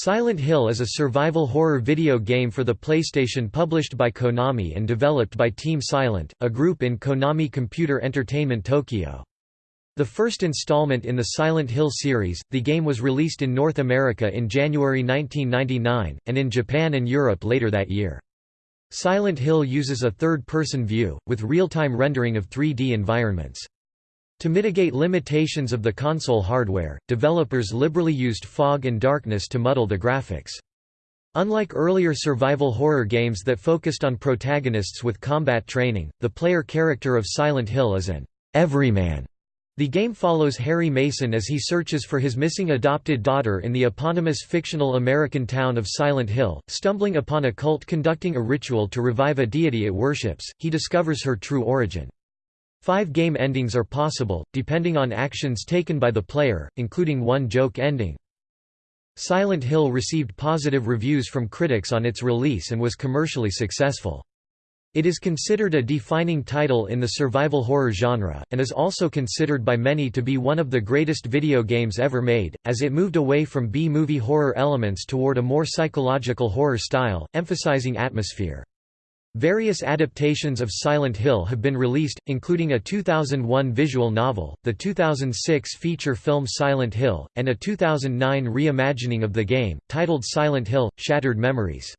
Silent Hill is a survival horror video game for the PlayStation published by Konami and developed by Team Silent, a group in Konami Computer Entertainment Tokyo. The first installment in the Silent Hill series, the game was released in North America in January 1999, and in Japan and Europe later that year. Silent Hill uses a third-person view, with real-time rendering of 3D environments. To mitigate limitations of the console hardware, developers liberally used fog and darkness to muddle the graphics. Unlike earlier survival horror games that focused on protagonists with combat training, the player character of Silent Hill is an everyman. The game follows Harry Mason as he searches for his missing adopted daughter in the eponymous fictional American town of Silent Hill. Stumbling upon a cult conducting a ritual to revive a deity it worships, he discovers her true origin. Five game endings are possible, depending on actions taken by the player, including one joke ending. Silent Hill received positive reviews from critics on its release and was commercially successful. It is considered a defining title in the survival horror genre, and is also considered by many to be one of the greatest video games ever made, as it moved away from B-movie horror elements toward a more psychological horror style, emphasizing atmosphere. Various adaptations of Silent Hill have been released, including a 2001 visual novel, the 2006 feature film Silent Hill, and a 2009 reimagining of the game, titled Silent Hill – Shattered Memories.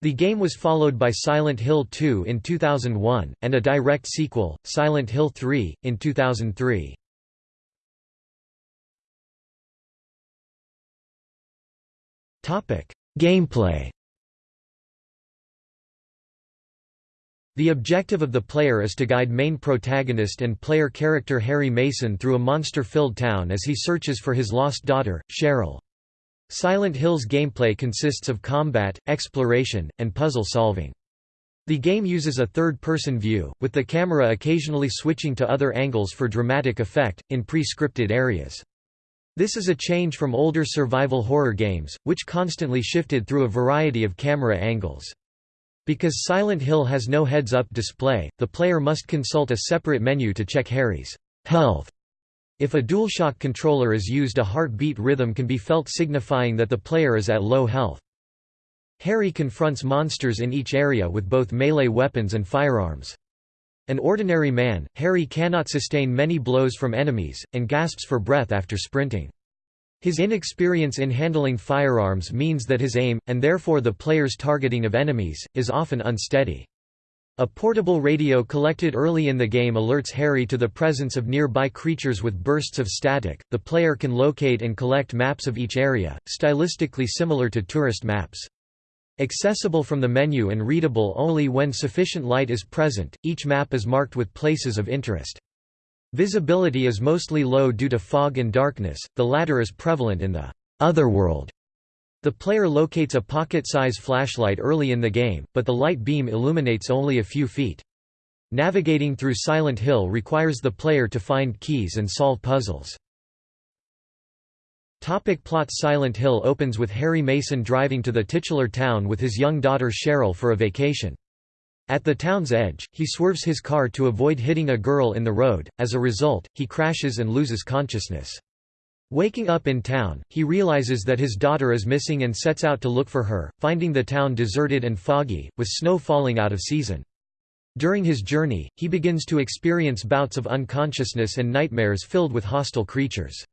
The game was followed by Silent Hill 2 in 2001, and a direct sequel, Silent Hill 3, in 2003. Gameplay The objective of the player is to guide main protagonist and player character Harry Mason through a monster-filled town as he searches for his lost daughter, Cheryl. Silent Hill's gameplay consists of combat, exploration, and puzzle solving. The game uses a third-person view, with the camera occasionally switching to other angles for dramatic effect, in pre-scripted areas. This is a change from older survival horror games, which constantly shifted through a variety of camera angles. Because Silent Hill has no heads-up display, the player must consult a separate menu to check Harry's health. If a DualShock controller is used a heartbeat rhythm can be felt signifying that the player is at low health. Harry confronts monsters in each area with both melee weapons and firearms. An ordinary man, Harry cannot sustain many blows from enemies, and gasps for breath after sprinting. His inexperience in handling firearms means that his aim, and therefore the player's targeting of enemies, is often unsteady. A portable radio collected early in the game alerts Harry to the presence of nearby creatures with bursts of static. The player can locate and collect maps of each area, stylistically similar to tourist maps. Accessible from the menu and readable only when sufficient light is present, each map is marked with places of interest. Visibility is mostly low due to fog and darkness, the latter is prevalent in the otherworld. The player locates a pocket-size flashlight early in the game, but the light beam illuminates only a few feet. Navigating through Silent Hill requires the player to find keys and solve puzzles. Topic plot Silent Hill opens with Harry Mason driving to the titular town with his young daughter Cheryl for a vacation. At the town's edge, he swerves his car to avoid hitting a girl in the road, as a result, he crashes and loses consciousness. Waking up in town, he realizes that his daughter is missing and sets out to look for her, finding the town deserted and foggy, with snow falling out of season. During his journey, he begins to experience bouts of unconsciousness and nightmares filled with hostile creatures.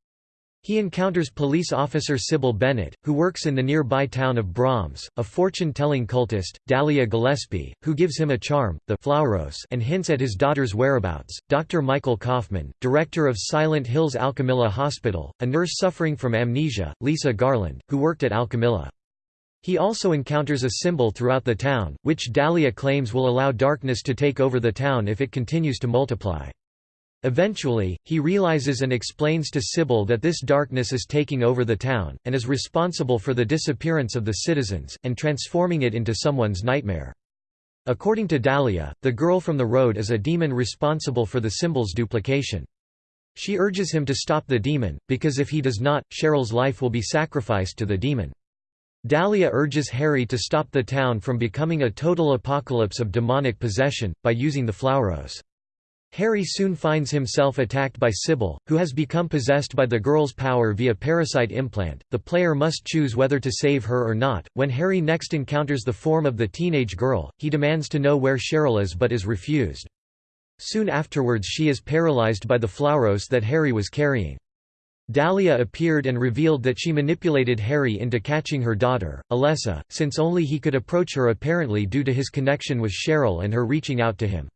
He encounters police officer Sybil Bennett, who works in the nearby town of Brahms, a fortune-telling cultist, Dahlia Gillespie, who gives him a charm, the Flauros, and hints at his daughter's whereabouts, Dr. Michael Kaufman, director of Silent Hills Alchemilla Hospital, a nurse suffering from amnesia, Lisa Garland, who worked at Alchemilla. He also encounters a symbol throughout the town, which Dahlia claims will allow darkness to take over the town if it continues to multiply. Eventually, he realizes and explains to Sybil that this darkness is taking over the town, and is responsible for the disappearance of the citizens, and transforming it into someone's nightmare. According to Dahlia, the girl from the road is a demon responsible for the symbol's duplication. She urges him to stop the demon, because if he does not, Cheryl's life will be sacrificed to the demon. Dahlia urges Harry to stop the town from becoming a total apocalypse of demonic possession, by using the Flauros. Harry soon finds himself attacked by Sybil, who has become possessed by the girl's power via parasite implant. The player must choose whether to save her or not. When Harry next encounters the form of the teenage girl, he demands to know where Cheryl is but is refused. Soon afterwards she is paralyzed by the Flauros that Harry was carrying. Dahlia appeared and revealed that she manipulated Harry into catching her daughter, Alessa, since only he could approach her apparently due to his connection with Cheryl and her reaching out to him.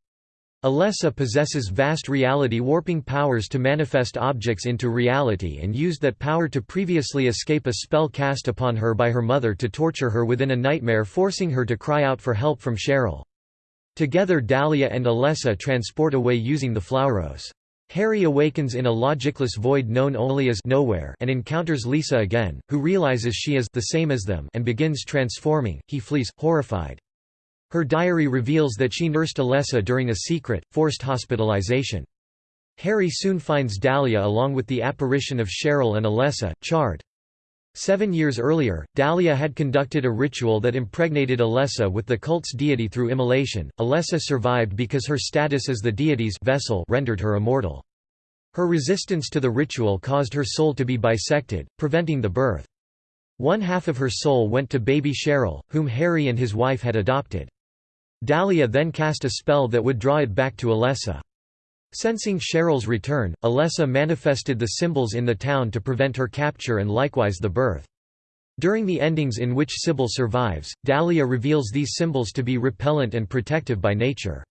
Alessa possesses vast reality warping powers to manifest objects into reality and used that power to previously escape a spell cast upon her by her mother to torture her within a nightmare forcing her to cry out for help from Cheryl. Together Dahlia and Alessa transport away using the Flauros. Harry awakens in a logicless void known only as nowhere and encounters Lisa again, who realizes she is the same as them and begins transforming. He flees, horrified. Her diary reveals that she nursed Alessa during a secret, forced hospitalization. Harry soon finds Dahlia along with the apparition of Cheryl and Alessa, charred. Seven years earlier, Dahlia had conducted a ritual that impregnated Alessa with the cult's deity through immolation. Alessa survived because her status as the deity's vessel rendered her immortal. Her resistance to the ritual caused her soul to be bisected, preventing the birth. One half of her soul went to baby Cheryl, whom Harry and his wife had adopted. Dahlia then cast a spell that would draw it back to Alessa. Sensing Cheryl's return, Alessa manifested the symbols in the town to prevent her capture and likewise the birth. During the endings in which Sybil survives, Dahlia reveals these symbols to be repellent and protective by nature.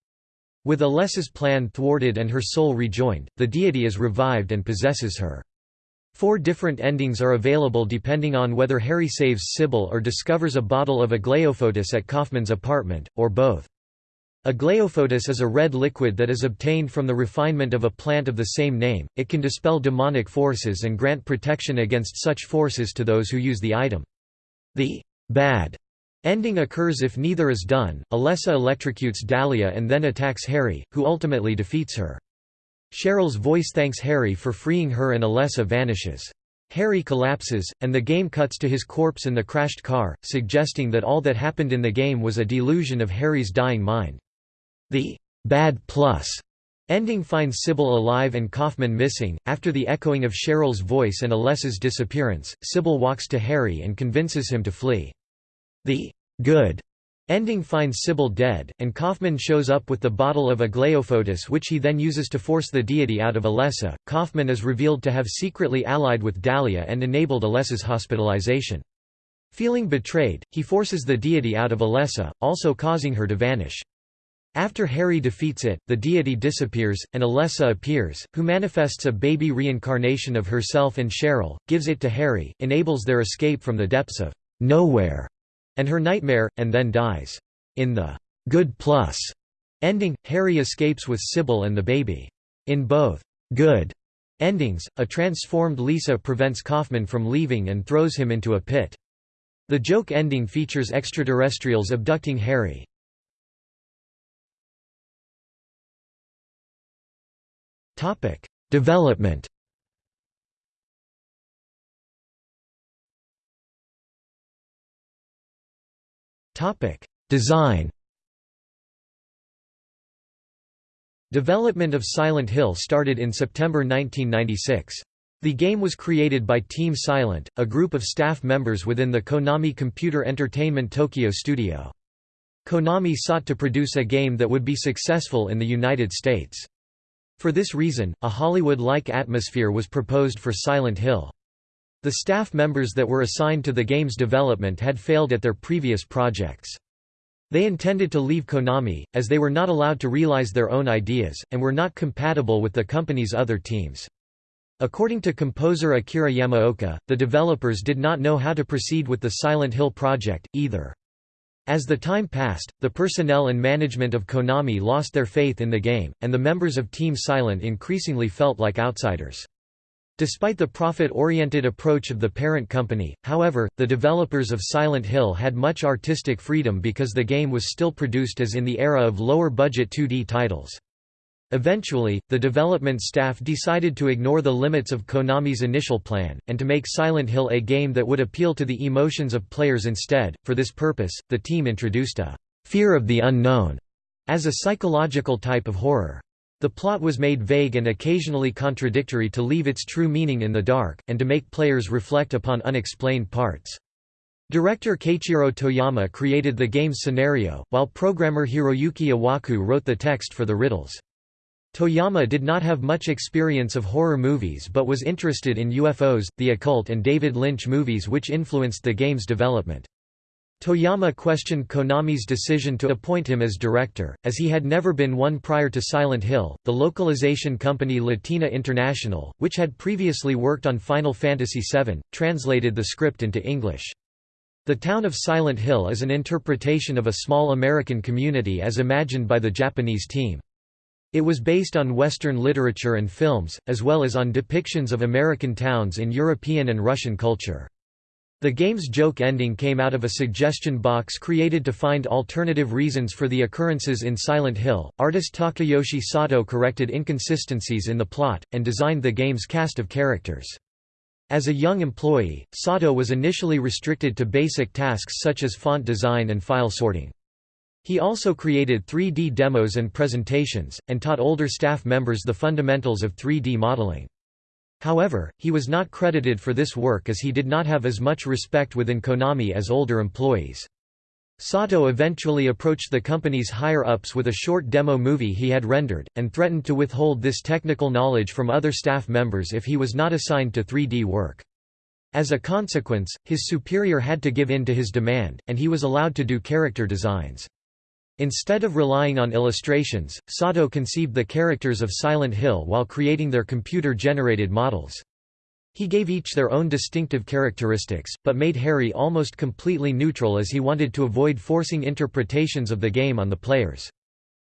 With Alessa's plan thwarted and her soul rejoined, the deity is revived and possesses her. Four different endings are available depending on whether Harry saves Sybil or discovers a bottle of aglaophotis at Kaufman's apartment, or both. Aglaophotis is a red liquid that is obtained from the refinement of a plant of the same name. It can dispel demonic forces and grant protection against such forces to those who use the item. The bad ending occurs if neither is done. Alessa electrocutes Dahlia and then attacks Harry, who ultimately defeats her. Cheryl's voice thanks Harry for freeing her and Alessa vanishes. Harry collapses, and the game cuts to his corpse in the crashed car, suggesting that all that happened in the game was a delusion of Harry's dying mind. The bad plus ending finds Sybil alive and Kaufman missing. After the echoing of Cheryl's voice and Alessa's disappearance, Sybil walks to Harry and convinces him to flee. The good Ending finds Sybil dead, and Kaufman shows up with the bottle of Aglaophotis which he then uses to force the deity out of Alessa. Kaufman is revealed to have secretly allied with Dahlia and enabled Alessa's hospitalization. Feeling betrayed, he forces the deity out of Alessa, also causing her to vanish. After Harry defeats it, the deity disappears, and Alessa appears, who manifests a baby reincarnation of herself and Cheryl, gives it to Harry, enables their escape from the depths of nowhere and her nightmare, and then dies. In the good plus ending, Harry escapes with Sybil and the baby. In both good endings, a transformed Lisa prevents Kaufman from leaving and throws him into a pit. The joke ending features extraterrestrials abducting Harry. Development Design. Development of Silent Hill started in September 1996. The game was created by Team Silent, a group of staff members within the Konami Computer Entertainment Tokyo studio. Konami sought to produce a game that would be successful in the United States. For this reason, a Hollywood-like atmosphere was proposed for Silent Hill. The staff members that were assigned to the game's development had failed at their previous projects. They intended to leave Konami, as they were not allowed to realize their own ideas, and were not compatible with the company's other teams. According to composer Akira Yamaoka, the developers did not know how to proceed with the Silent Hill project, either. As the time passed, the personnel and management of Konami lost their faith in the game, and the members of Team Silent increasingly felt like outsiders. Despite the profit-oriented approach of the parent company, however, the developers of Silent Hill had much artistic freedom because the game was still produced as in the era of lower-budget 2D titles. Eventually, the development staff decided to ignore the limits of Konami's initial plan, and to make Silent Hill a game that would appeal to the emotions of players instead. For this purpose, the team introduced a fear of the unknown as a psychological type of horror. The plot was made vague and occasionally contradictory to leave its true meaning in the dark, and to make players reflect upon unexplained parts. Director Keiichiro Toyama created the game's scenario, while programmer Hiroyuki Owaku wrote the text for the riddles. Toyama did not have much experience of horror movies but was interested in UFOs, the occult and David Lynch movies which influenced the game's development. Toyama questioned Konami's decision to appoint him as director, as he had never been one prior to Silent Hill. The localization company Latina International, which had previously worked on Final Fantasy VII, translated the script into English. The town of Silent Hill is an interpretation of a small American community as imagined by the Japanese team. It was based on Western literature and films, as well as on depictions of American towns in European and Russian culture. The game's joke ending came out of a suggestion box created to find alternative reasons for the occurrences in Silent Hill. Artist Takayoshi Sato corrected inconsistencies in the plot, and designed the game's cast of characters. As a young employee, Sato was initially restricted to basic tasks such as font design and file sorting. He also created 3D demos and presentations, and taught older staff members the fundamentals of 3D modeling. However, he was not credited for this work as he did not have as much respect within Konami as older employees. Sato eventually approached the company's higher-ups with a short demo movie he had rendered, and threatened to withhold this technical knowledge from other staff members if he was not assigned to 3D work. As a consequence, his superior had to give in to his demand, and he was allowed to do character designs. Instead of relying on illustrations, Sato conceived the characters of Silent Hill while creating their computer-generated models. He gave each their own distinctive characteristics, but made Harry almost completely neutral as he wanted to avoid forcing interpretations of the game on the players.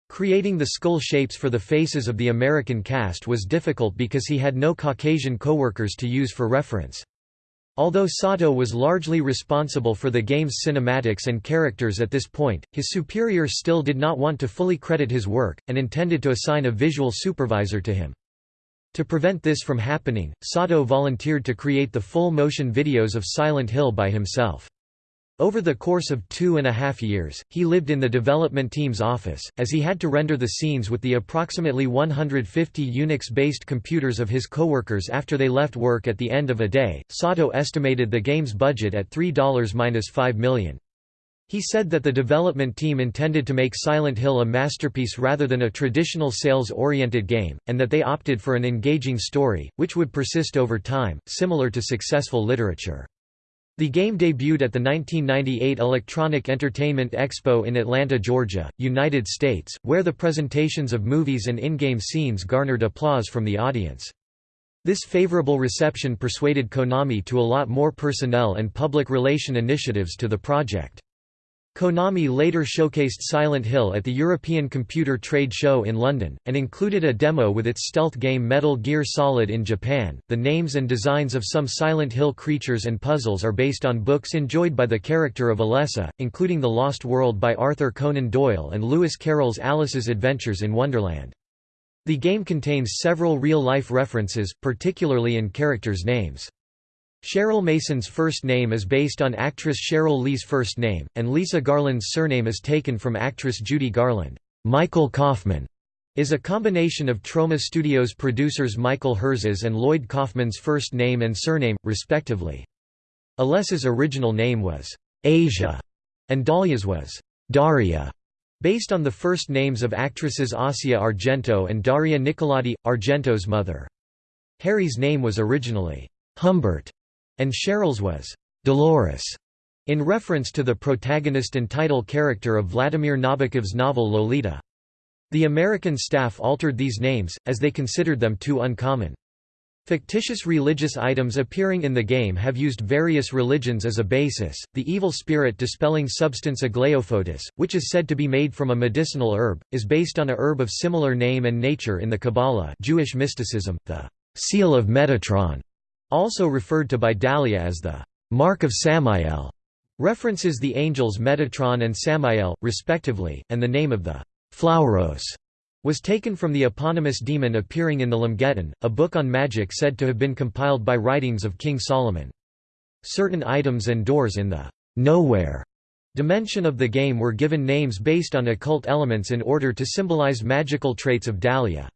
Creating the skull shapes for the faces of the American cast was difficult because he had no Caucasian coworkers to use for reference. Although Sato was largely responsible for the game's cinematics and characters at this point, his superior still did not want to fully credit his work, and intended to assign a visual supervisor to him. To prevent this from happening, Sato volunteered to create the full motion videos of Silent Hill by himself. Over the course of two and a half years, he lived in the development team's office, as he had to render the scenes with the approximately 150 Unix-based computers of his coworkers after they left work at the end of a day. Sato estimated the game's budget at $3-5 million. He said that the development team intended to make Silent Hill a masterpiece rather than a traditional sales-oriented game, and that they opted for an engaging story, which would persist over time, similar to successful literature. The game debuted at the 1998 Electronic Entertainment Expo in Atlanta, Georgia, United States, where the presentations of movies and in-game scenes garnered applause from the audience. This favorable reception persuaded Konami to allot more personnel and public relation initiatives to the project. Konami later showcased Silent Hill at the European Computer Trade Show in London, and included a demo with its stealth game Metal Gear Solid in Japan. The names and designs of some Silent Hill creatures and puzzles are based on books enjoyed by the character of Alessa, including The Lost World by Arthur Conan Doyle and Lewis Carroll's Alice's Adventures in Wonderland. The game contains several real-life references, particularly in characters' names. Cheryl Mason's first name is based on actress Cheryl Lee's first name, and Lisa Garland's surname is taken from actress Judy Garland. Michael Kaufman is a combination of Troma Studios producers Michael Herz's and Lloyd Kaufman's first name and surname, respectively. Alessa's original name was Asia, and Dahlia's was Daria, based on the first names of actresses Asia Argento and Daria Nicolodi, Argento's mother. Harry's name was originally Humbert, and Cheryl's was Dolores, in reference to the protagonist and title character of Vladimir Nabokov's novel Lolita. The American staff altered these names, as they considered them too uncommon. Fictitious religious items appearing in the game have used various religions as a basis. The evil spirit dispelling substance Aglaophotis, which is said to be made from a medicinal herb, is based on a herb of similar name and nature in the Kabbalah Jewish mysticism, the seal of Metatron, also referred to by Dahlia as the Mark of Samael, references the angels Metatron and Samael, respectively, and the name of the Flauros was taken from the eponymous demon appearing in the Lemegeton, a book on magic said to have been compiled by writings of King Solomon. Certain items and doors in the nowhere dimension of the game were given names based on occult elements in order to symbolize magical traits of Dahlia.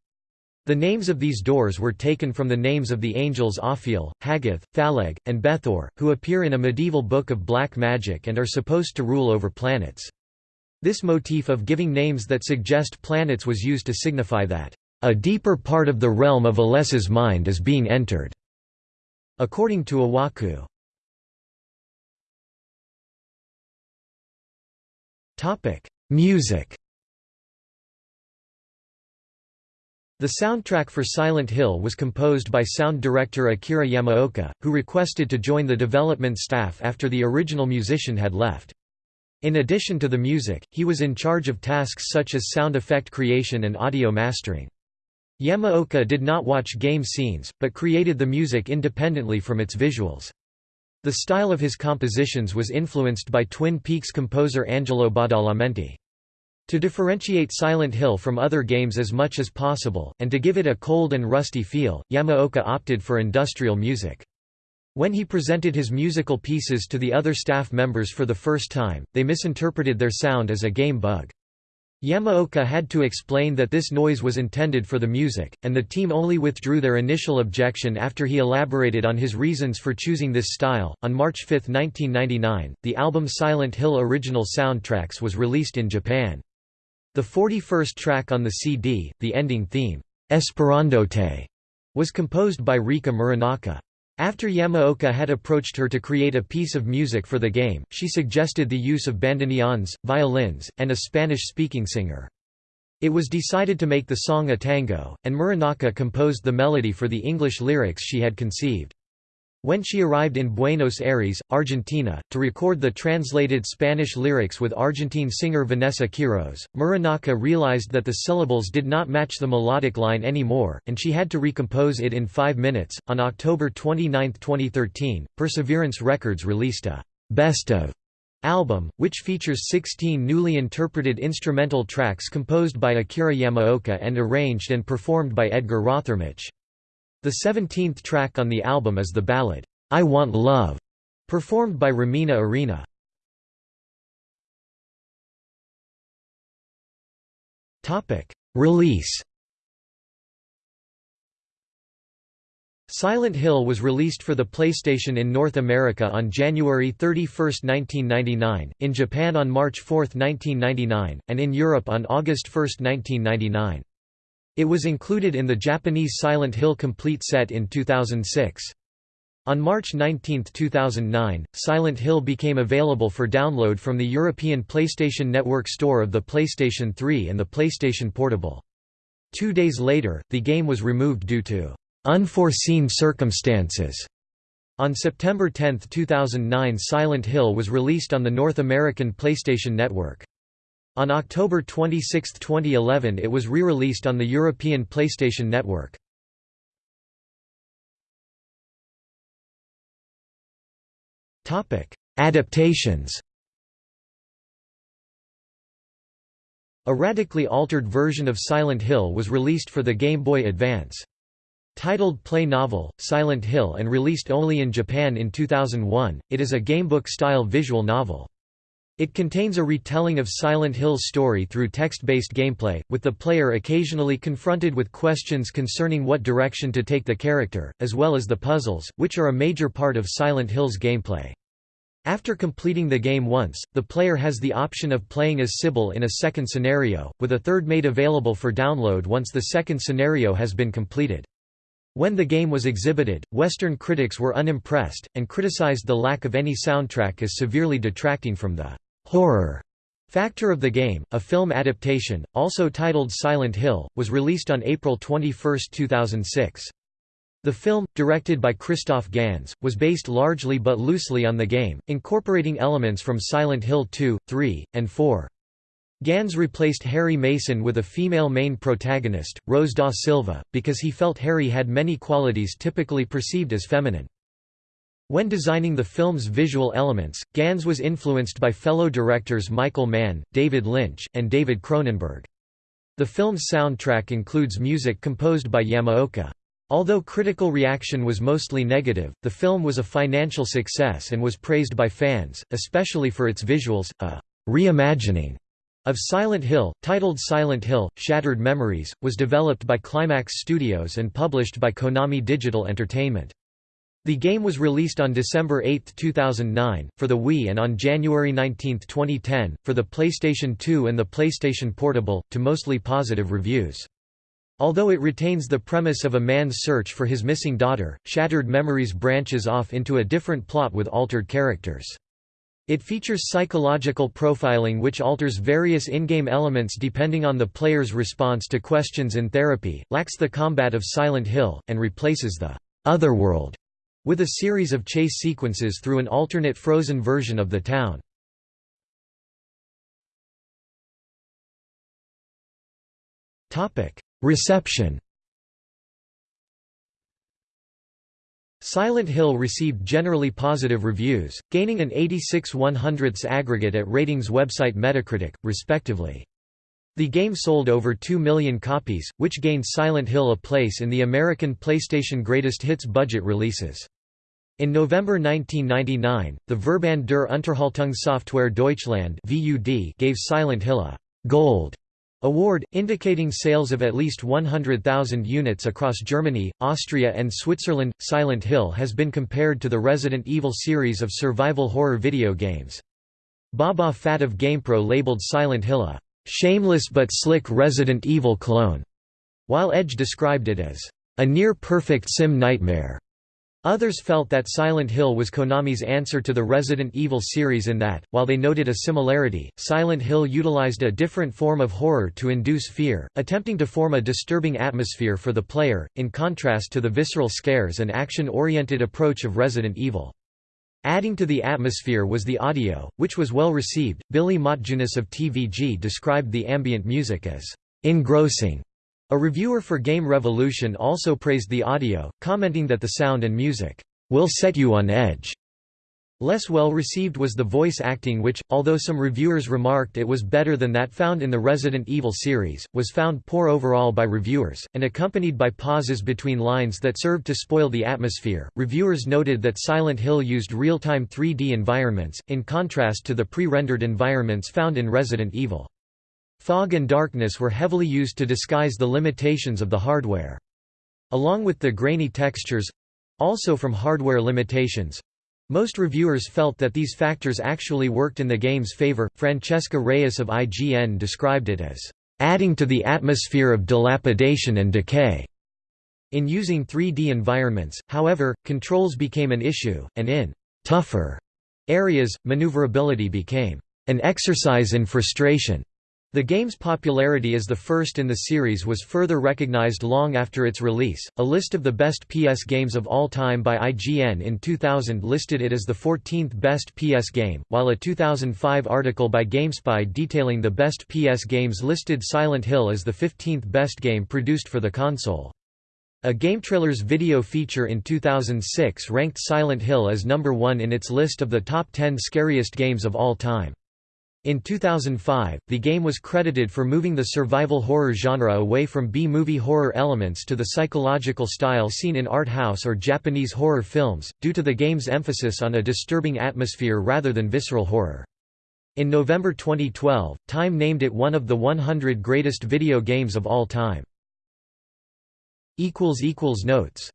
The names of these doors were taken from the names of the angels Ophiel, Hagith, Phaleg, and Bethor, who appear in a medieval book of black magic and are supposed to rule over planets. This motif of giving names that suggest planets was used to signify that, "...a deeper part of the realm of Alessa's mind is being entered." According to Owaku. Music The soundtrack for Silent Hill was composed by sound director Akira Yamaoka, who requested to join the development staff after the original musician had left. In addition to the music, he was in charge of tasks such as sound effect creation and audio mastering. Yamaoka did not watch game scenes, but created the music independently from its visuals. The style of his compositions was influenced by Twin Peaks composer Angelo Badalamenti. To differentiate Silent Hill from other games as much as possible, and to give it a cold and rusty feel, Yamaoka opted for industrial music. When he presented his musical pieces to the other staff members for the first time, they misinterpreted their sound as a game bug. Yamaoka had to explain that this noise was intended for the music, and the team only withdrew their initial objection after he elaborated on his reasons for choosing this style. On March 5, 1999, the album Silent Hill Original Soundtracks was released in Japan. The 41st track on the CD, the ending theme, Esperandote, was composed by Rika Muranaka. After Yamaoka had approached her to create a piece of music for the game, she suggested the use of bandoneons, violins, and a Spanish-speaking singer. It was decided to make the song a tango, and Muranaka composed the melody for the English lyrics she had conceived. When she arrived in Buenos Aires, Argentina, to record the translated Spanish lyrics with Argentine singer Vanessa Quiroz, Muranaka realized that the syllables did not match the melodic line anymore, and she had to recompose it in five minutes. On October 29, 2013, Perseverance Records released a Best of album, which features 16 newly interpreted instrumental tracks composed by Akira Yamaoka and arranged and performed by Edgar Rothermich. The 17th track on the album is the ballad, I Want Love, performed by Romina Arena. Release Silent Hill was released for the PlayStation in North America on January 31, 1999, in Japan on March 4, 1999, and in Europe on August 1, 1999. It was included in the Japanese Silent Hill Complete set in 2006. On March 19, 2009, Silent Hill became available for download from the European PlayStation Network store of the PlayStation 3 and the PlayStation Portable. Two days later, the game was removed due to unforeseen circumstances. On September 10, 2009 Silent Hill was released on the North American PlayStation Network. On October 26, 2011 it was re-released on the European PlayStation Network. Adaptations A radically altered version of Silent Hill was released for the Game Boy Advance. Titled Play Novel, Silent Hill and released only in Japan in 2001, it is a gamebook-style visual novel. It contains a retelling of Silent Hill's story through text-based gameplay, with the player occasionally confronted with questions concerning what direction to take the character, as well as the puzzles, which are a major part of Silent Hill's gameplay. After completing the game once, the player has the option of playing as Sybil in a second scenario, with a third made available for download once the second scenario has been completed. When the game was exhibited, Western critics were unimpressed, and criticized the lack of any soundtrack as severely detracting from the horror factor of the game. A film adaptation, also titled Silent Hill, was released on April 21, 2006. The film, directed by Christoph Gans, was based largely but loosely on the game, incorporating elements from Silent Hill 2, 3, and 4. Gans replaced Harry Mason with a female main protagonist, Rose da Silva, because he felt Harry had many qualities typically perceived as feminine. When designing the film's visual elements, Gans was influenced by fellow directors Michael Mann, David Lynch, and David Cronenberg. The film's soundtrack includes music composed by Yamaoka. Although critical reaction was mostly negative, the film was a financial success and was praised by fans, especially for its visuals, a reimagining of Silent Hill, titled Silent Hill, Shattered Memories, was developed by Climax Studios and published by Konami Digital Entertainment. The game was released on December 8, 2009, for the Wii and on January 19, 2010, for the PlayStation 2 and the PlayStation Portable, to mostly positive reviews. Although it retains the premise of a man's search for his missing daughter, Shattered Memories branches off into a different plot with altered characters. It features psychological profiling which alters various in-game elements depending on the player's response to questions in therapy, lacks the combat of Silent Hill, and replaces the «otherworld» with a series of chase sequences through an alternate frozen version of the town. Reception Silent Hill received generally positive reviews, gaining an 86 100ths aggregate at ratings website Metacritic, respectively. The game sold over 2 million copies, which gained Silent Hill a place in the American PlayStation Greatest Hits budget releases. In November 1999, the Verband der Unterhaltungssoftware Deutschland gave Silent Hill a «Gold» Award, indicating sales of at least 100,000 units across Germany, Austria and Switzerland. Silent Hill has been compared to the Resident Evil series of survival horror video games. Boba Fatt of GamePro labeled Silent Hill a «shameless but slick Resident Evil clone», while Edge described it as «a near-perfect sim nightmare». Others felt that Silent Hill was Konami's answer to the Resident Evil series in that, while they noted a similarity, Silent Hill utilized a different form of horror to induce fear, attempting to form a disturbing atmosphere for the player, in contrast to the visceral scares and action-oriented approach of Resident Evil. Adding to the atmosphere was the audio, which was well received. Billy Motjunas of TVG described the ambient music as engrossing a reviewer for Game Revolution also praised the audio, commenting that the sound and music will set you on edge. Less well received was the voice acting which, although some reviewers remarked it was better than that found in the Resident Evil series, was found poor overall by reviewers, and accompanied by pauses between lines that served to spoil the atmosphere. Reviewers noted that Silent Hill used real-time 3D environments, in contrast to the pre-rendered environments found in Resident Evil. Fog and darkness were heavily used to disguise the limitations of the hardware. Along with the grainy textures—also from hardware limitations—most reviewers felt that these factors actually worked in the game's favor. Francesca Reyes of IGN described it as adding to the atmosphere of dilapidation and decay. In using 3D environments, however, controls became an issue, and in tougher areas, maneuverability became an exercise in frustration. The game's popularity as the first in the series was further recognized long after its release. A list of the best PS games of all time by IGN in 2000 listed it as the 14th best PS game, while a 2005 article by GameSpy detailing the best PS games listed Silent Hill as the 15th best game produced for the console. A GameTrailers video feature in 2006 ranked Silent Hill as number 1 in its list of the top 10 scariest games of all time. In 2005, the game was credited for moving the survival horror genre away from B-movie horror elements to the psychological style seen in art house or Japanese horror films, due to the game's emphasis on a disturbing atmosphere rather than visceral horror. In November 2012, Time named it one of the 100 greatest video games of all time. Notes